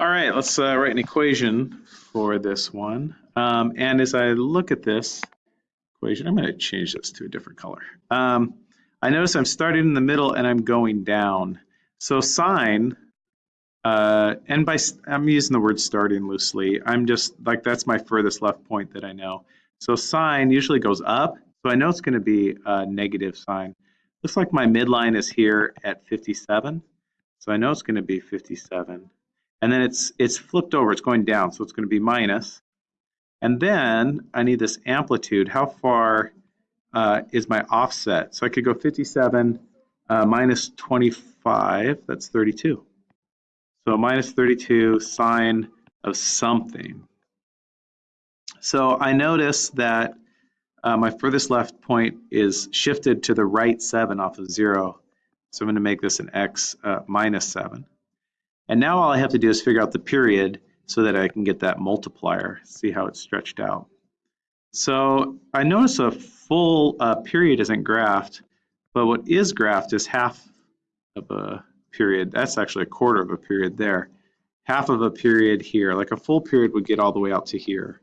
All right, let's uh, write an equation for this one. Um, and as I look at this equation, I'm going to change this to a different color. Um, I notice I'm starting in the middle and I'm going down. So sine, uh, and by I'm using the word starting loosely. I'm just like that's my furthest left point that I know. So sine usually goes up, so I know it's going to be a negative sign. Looks like my midline is here at 57, so I know it's going to be 57. And then it's it's flipped over, it's going down, so it's going to be minus. And then I need this amplitude. How far uh, is my offset? So I could go 57 uh, minus 25, that's 32. So minus 32 sine of something. So I notice that uh, my furthest left point is shifted to the right 7 off of 0. So I'm going to make this an x uh, minus 7. And now all I have to do is figure out the period so that I can get that multiplier, see how it's stretched out. So I notice a full uh, period isn't graphed, but what is graphed is half of a period. That's actually a quarter of a period there. Half of a period here, like a full period would get all the way out to here.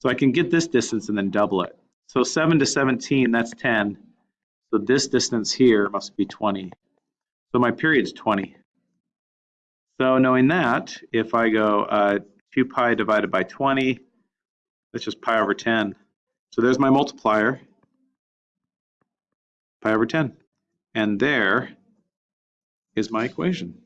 So I can get this distance and then double it. So 7 to 17, that's 10. So this distance here must be 20. So my period's 20. So knowing that, if I go uh, 2 pi divided by 20, that's just pi over 10. So there's my multiplier, pi over 10. And there is my equation.